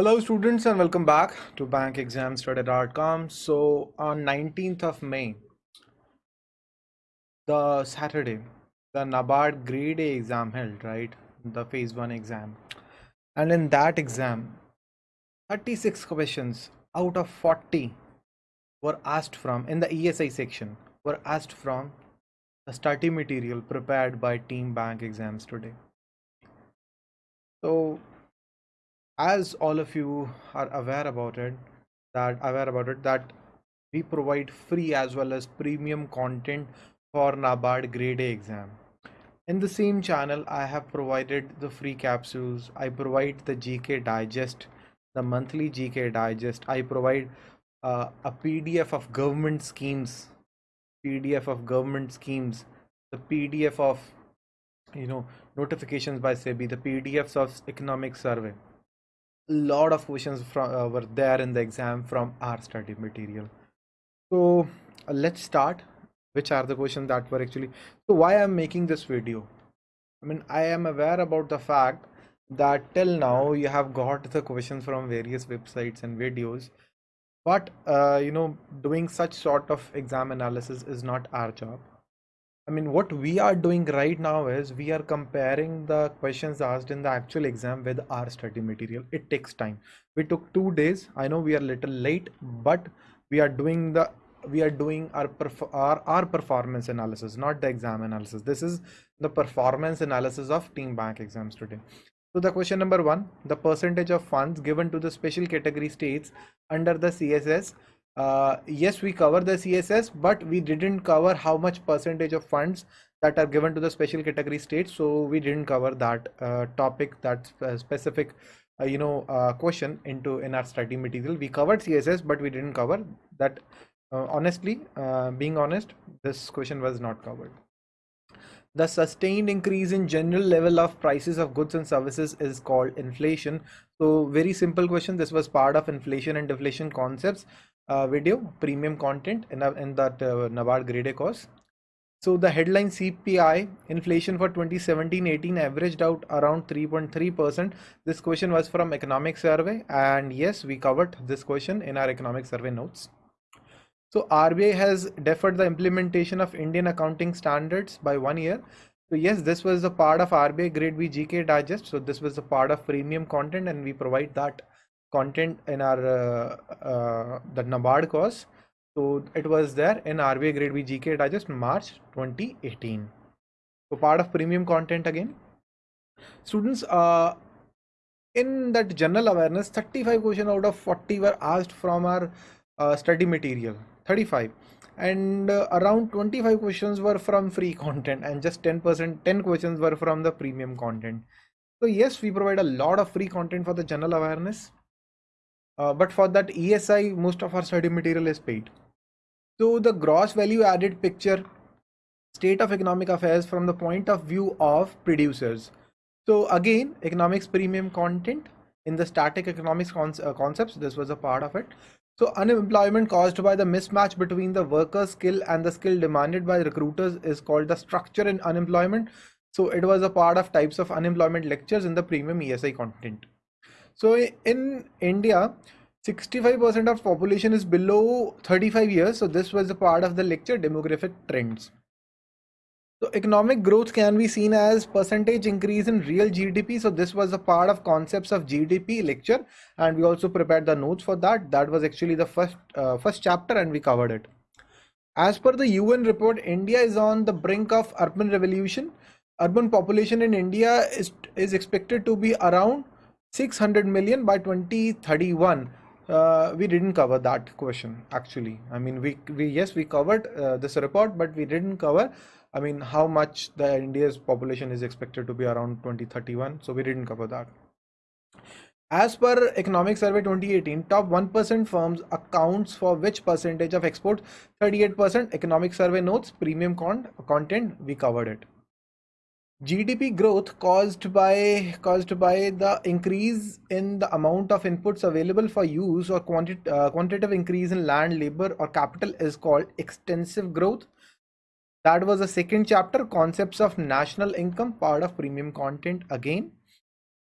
Hello students and welcome back to bankexamstoday.com. So on 19th of May, the Saturday, the NABARD grade A exam held, right? The phase 1 exam. And in that exam, 36 questions out of 40 were asked from in the ESI section were asked from the study material prepared by Team Bank Exams today. So as all of you are aware about it that aware about it that we provide free as well as premium content for NABARD grade A exam. In the same channel I have provided the free capsules. I provide the GK digest the monthly GK digest. I provide uh, a PDF of government schemes PDF of government schemes the PDF of you know notifications by SEBI the PDFs of economic survey lot of questions from uh, were there in the exam from our study material. So uh, let's start. Which are the questions that were actually so why i'm making this video? I mean i am aware about the fact that till now you have got the questions from various websites and videos. But uh, you know doing such sort of exam analysis is not our job I mean, what we are doing right now is we are comparing the questions asked in the actual exam with our study material. It takes time. We took two days. I know we are a little late, but we are doing the we are doing our, our our performance analysis, not the exam analysis. This is the performance analysis of Team Bank exams today. So the question number one, the percentage of funds given to the special category states under the CSS uh, yes we cover the css but we didn't cover how much percentage of funds that are given to the special category states so we didn't cover that uh, topic that uh, specific uh, you know uh, question into in our study material. We covered css but we didn't cover that uh, honestly being honest this question was not covered. The sustained increase in general level of prices of goods and services is called inflation. So very simple question this was part of inflation and deflation concepts uh, video premium content in, a, in that uh, grade course. So the headline CPI inflation for 2017-18 averaged out around 3.3%. This question was from economic survey and yes, we covered this question in our economic survey notes. So RBI has deferred the implementation of Indian accounting standards by one year. So yes, this was a part of RBI grade B GK digest. So this was a part of premium content and we provide that content in our uh, uh, the NABARD course. So it was there in RBI Grade B GK Digest March 2018. So part of premium content again. Students, uh, in that general awareness, 35 questions out of 40 were asked from our uh, study material. 35 and uh, around 25 questions were from free content and just 10% 10 questions were from the premium content so yes we provide a lot of free content for the general awareness uh, but for that ESI, most of our study material is paid. So the gross value added picture, state of economic affairs from the point of view of producers. So again, economics premium content in the static economics uh, concepts, this was a part of it. So unemployment caused by the mismatch between the worker skill and the skill demanded by recruiters is called the structure in unemployment. So it was a part of types of unemployment lectures in the premium ESI content. So in India, 65% of population is below 35 years. So this was a part of the lecture demographic trends. So economic growth can be seen as percentage increase in real GDP. So this was a part of concepts of GDP lecture and we also prepared the notes for that. That was actually the first uh, first chapter and we covered it. As per the UN report, India is on the brink of urban revolution. Urban population in India is, is expected to be around 600 million by 2031 uh, we didn't cover that question actually. I mean we we yes we covered uh, this report but we didn't cover i mean how much the india's population is expected to be around 2031 so we didn't cover that. As per economic survey 2018 top 1% firms accounts for which percentage of exports 38% economic survey notes premium con content we covered it GDP growth caused by caused by the increase in the amount of inputs available for use or quanti uh, quantitative increase in land, labor or capital is called extensive growth. That was the second chapter, concepts of national income, part of premium content again.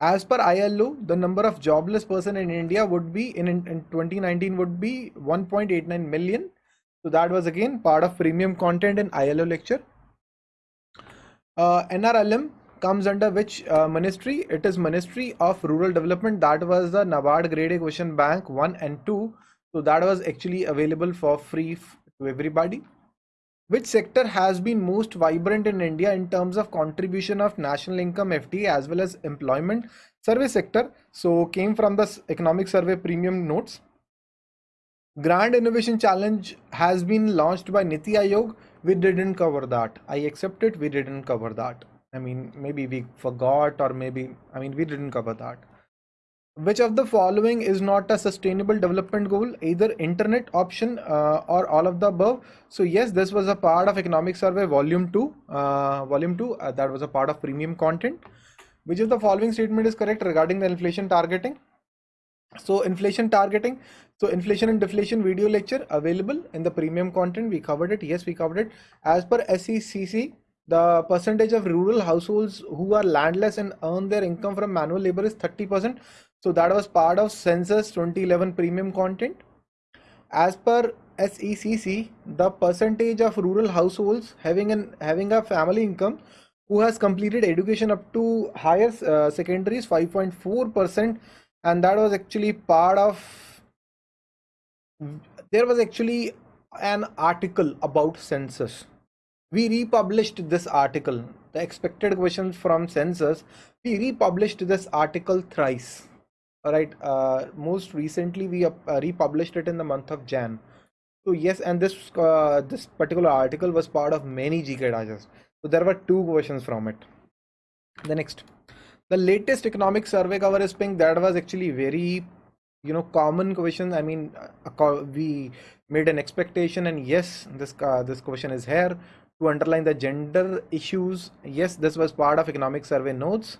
As per ILO, the number of jobless person in India would be in, in, in 2019 would be 1.89 million. So that was again part of premium content in ILO lecture. Uh, NRLM comes under which uh, ministry? It is Ministry of Rural Development. That was the NABARD Grade A Question Bank 1 and 2. So that was actually available for free to everybody. Which sector has been most vibrant in India in terms of contribution of national income FT as well as employment? Survey sector. So came from the economic survey premium notes. Grand Innovation Challenge has been launched by Niti Aayog. We didn't cover that. I accept it. We didn't cover that. I mean, maybe we forgot or maybe, I mean, we didn't cover that. Which of the following is not a sustainable development goal? Either internet option uh, or all of the above. So yes, this was a part of economic survey volume 2. Uh, volume 2 uh, that was a part of premium content. Which of the following statement is correct regarding the inflation targeting? So inflation targeting. So inflation and deflation video lecture available in the premium content. We covered it. Yes, we covered it. As per SECC, the percentage of rural households who are landless and earn their income from manual labor is 30%. So that was part of census 2011 premium content. As per SECC, the percentage of rural households having an having a family income who has completed education up to higher uh, secondary is 5.4% and that was actually part of there was actually an article about census. We republished this article. The expected questions from census we republished this article thrice. All right uh, most recently we uh, republished it in the month of jan. So yes and this uh, this particular article was part of many gk digest so there were two questions from it. The next. The latest economic survey cover is pink. That was actually very you know common question. I mean we made an expectation and yes this uh, this question is here to underline the gender issues. Yes this was part of economic survey notes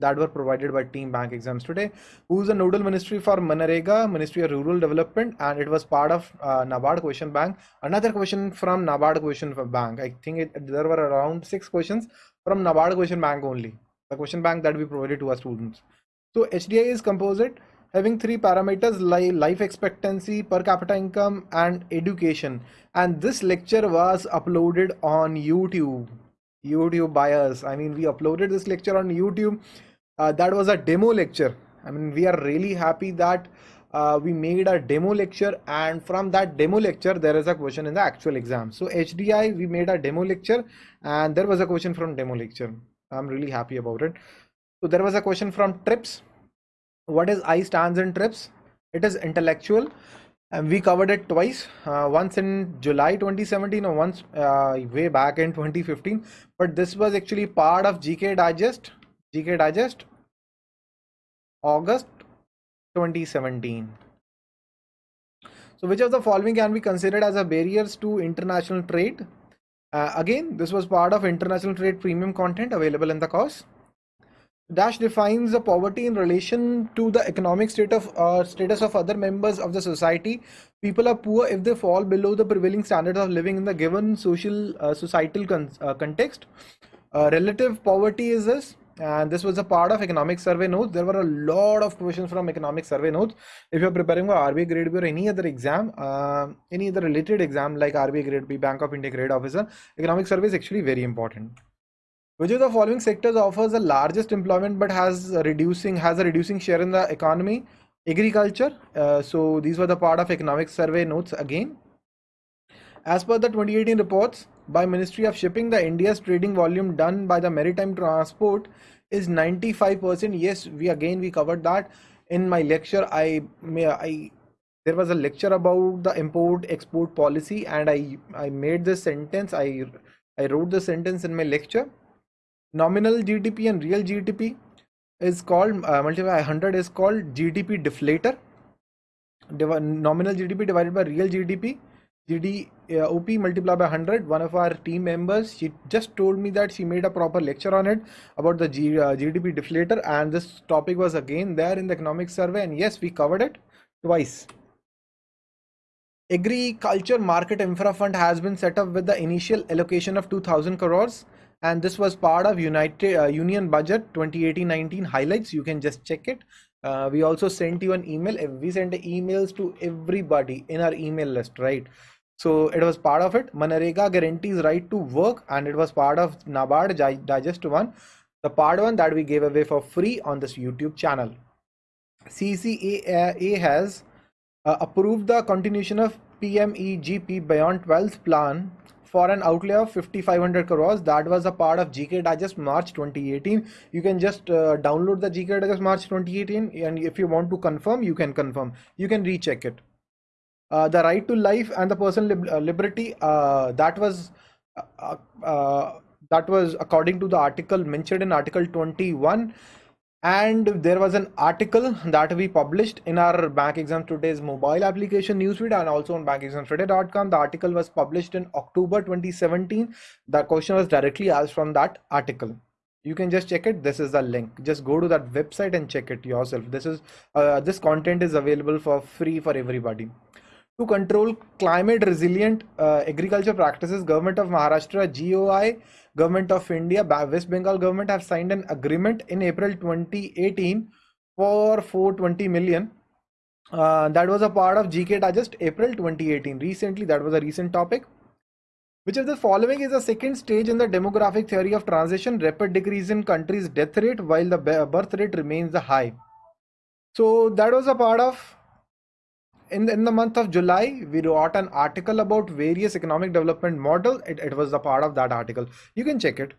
that were provided by team bank exams today. Who's the nodal ministry for manrega ministry of rural development? And it was part of uh, nabard question bank. Another question from nabard question bank. I think it, there were around six questions from nabard question bank only. The question bank that we provided to our students. So hdi is composite having three parameters like life expectancy, per capita income, and education. And this lecture was uploaded on YouTube. YouTube buyers. I mean, we uploaded this lecture on YouTube. Uh, that was a demo lecture. I mean, we are really happy that uh, we made a demo lecture and from that demo lecture there is a question in the actual exam so hdi we made a demo lecture and there was a question from demo lecture i'm really happy about it so there was a question from trips what is I stands in trips? It is intellectual. And we covered it twice uh, once in july 2017 or once uh, way back in 2015 but this was actually part of gk digest gk digest august 2017 so which of the following can be considered as a barriers to international trade? Uh, again this was part of international trade premium content available in the course Dash defines the poverty in relation to the economic state of uh, status of other members of the society. People are poor if they fall below the prevailing standards of living in the given social uh, societal con uh, context. Uh, relative poverty is this, and this was a part of economic survey notes. There were a lot of questions from economic survey notes. If you're preparing for RBI Grade B or any other exam, uh, any other related exam like RBI Grade B, Bank of India Grade Officer, economic survey is actually very important. Which of the following sectors offers the largest employment but has a reducing has a reducing share in the economy? Agriculture. Uh, so these were the part of economic survey notes again. As per the 2018 reports by Ministry of Shipping, the India's trading volume done by the maritime transport is 95%. Yes, we again we covered that in my lecture. I may I there was a lecture about the import export policy and I I made this sentence. I I wrote the sentence in my lecture nominal GDP and real GDP is called uh, by 100 is called GDP deflator. Div nominal GDP divided by real GDP. GD uh, OP multiplied by 100. One of our team members, she just told me that she made a proper lecture on it about the G, uh, GDP deflator, and this topic was again there in the economic survey. And yes, we covered it twice. Agriculture Market Infra Fund has been set up with the initial allocation of 2000 crores and this was part of United uh, Union Budget 2018-19 highlights. You can just check it. Uh, we also sent you an email. We sent emails to everybody in our email list, right? So it was part of it. Manrega guarantees right to work, and it was part of NABARD Digest one, the part one that we gave away for free on this YouTube channel. CCEA has uh, approved the continuation of PMEGP Beyond 12th plan for an outlay of 5500 crores. That was a part of gk digest march 2018 you can just uh, download the gk digest march 2018 and if you want to confirm you can confirm. You can recheck it. Uh, the right to life and the personal uh, liberty uh, that was uh, uh, that was according to the article mentioned in article 21 and there was an article that we published in our bank exam today's mobile application newsfeed and also on bankexamstoday.com the article was published in october 2017 the question was directly asked from that article. You can just check it. This is the link. Just go to that website and check it yourself. This is uh, this content is available for free for everybody to control climate resilient uh, agriculture practices government of maharashtra goi government of india west bengal government have signed an agreement in april 2018 for 420 million. Uh, that was a part of gk digest april 2018 recently that was a recent topic which of the following is the second stage in the demographic theory of transition. Rapid decrease in country's death rate while the birth rate remains high. So that was a part of in, in the month of July, we wrote an article about various economic development model. It, it was a part of that article. You can check it.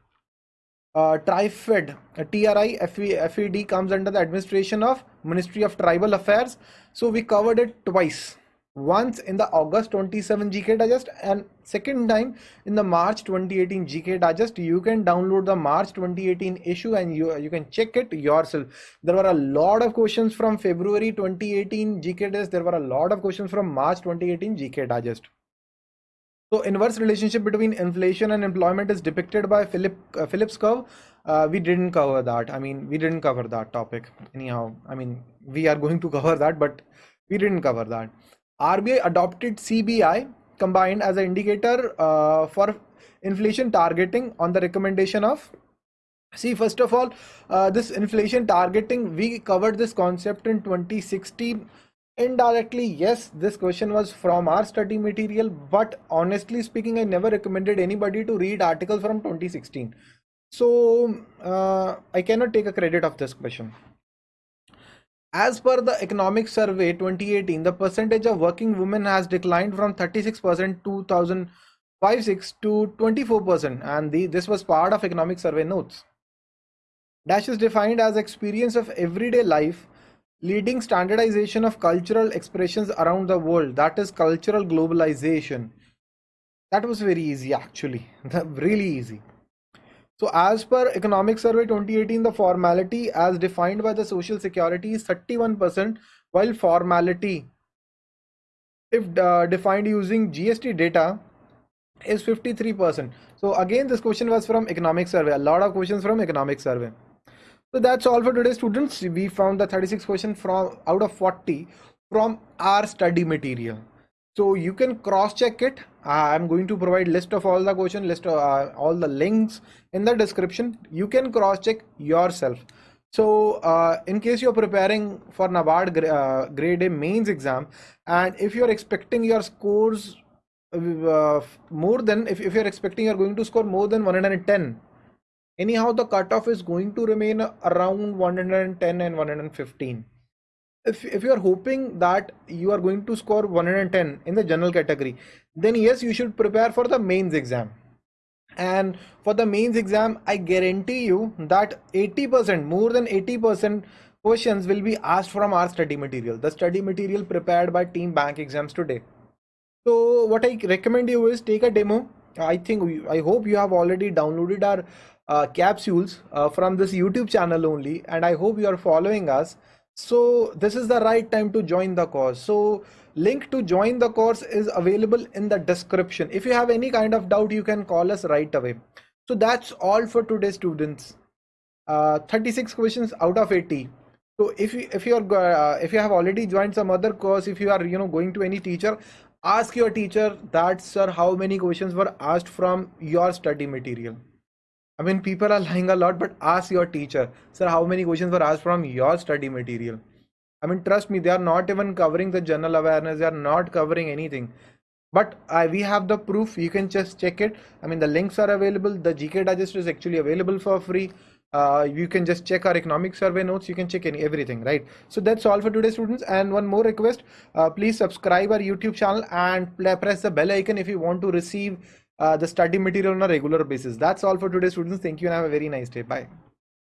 Uh, TRIFED, uh, TRI FED comes under the administration of Ministry of Tribal Affairs. So we covered it twice once in the August 27 GK Digest and second time in the March 2018 GK Digest. You can download the March 2018 issue and you, you can check it yourself. There were a lot of questions from February 2018 GK Digest. There were a lot of questions from March 2018 GK Digest. So inverse relationship between inflation and employment is depicted by Philip uh, Phillips curve. Uh, we didn't cover that. I mean, we didn't cover that topic anyhow. I mean, we are going to cover that, but we didn't cover that. RBI adopted CPI combined as an indicator uh, for inflation targeting on the recommendation of see first of all uh, this inflation targeting we covered this concept in 2016 indirectly yes this question was from our study material but honestly speaking i never recommended anybody to read articles from 2016 so uh, i cannot take a credit of this question as per the Economic Survey 2018, the percentage of working women has declined from 36% 2005 to 24%, and the, this was part of Economic Survey notes. Dash is defined as experience of everyday life, leading standardization of cultural expressions around the world. That is cultural globalization. That was very easy, actually, really easy. So as per Economic Survey 2018, the formality as defined by the Social Security is 31%, while formality, if uh, defined using GST data, is 53%. So again, this question was from Economic Survey. A lot of questions from Economic Survey. So that's all for today, students. We found the 36 question from out of 40 from our study material so you can cross check it i'm going to provide list of all the question list of uh, all the links in the description. You can cross check yourself. So uh, in case you're preparing for nabard uh, grade a mains exam and if you're expecting your scores uh, more than if, if you're expecting you're going to score more than 110 anyhow the cutoff is going to remain around 110 and 115 if, if you are hoping that you are going to score 110 in the general category then yes you should prepare for the mains exam. And for the mains exam i guarantee you that 80% more than 80% questions will be asked from our study material the study material prepared by team bank exams today. So what i recommend you is take a demo. I think i hope you have already downloaded our uh, capsules uh, from this youtube channel only and i hope you are following us so this is the right time to join the course. So link to join the course is available in the description. If you have any kind of doubt you can call us right away. So that's all for today students. Uh, 36 questions out of 80 so if you if you are uh, if you have already joined some other course if you are you know going to any teacher ask your teacher that sir how many questions were asked from your study material I mean, people are lying a lot, but ask your teacher, sir, how many questions were asked from your study material? I mean, trust me, they are not even covering the general awareness. They are not covering anything. But uh, we have the proof. You can just check it. I mean, the links are available. The GK digest is actually available for free. Uh, you can just check our economic survey notes. You can check any everything, right? So that's all for today, students. And one more request: uh, please subscribe our YouTube channel and press the bell icon if you want to receive uh, the study material on a regular basis. That's all for today, students. Thank you and have a very nice day. Bye.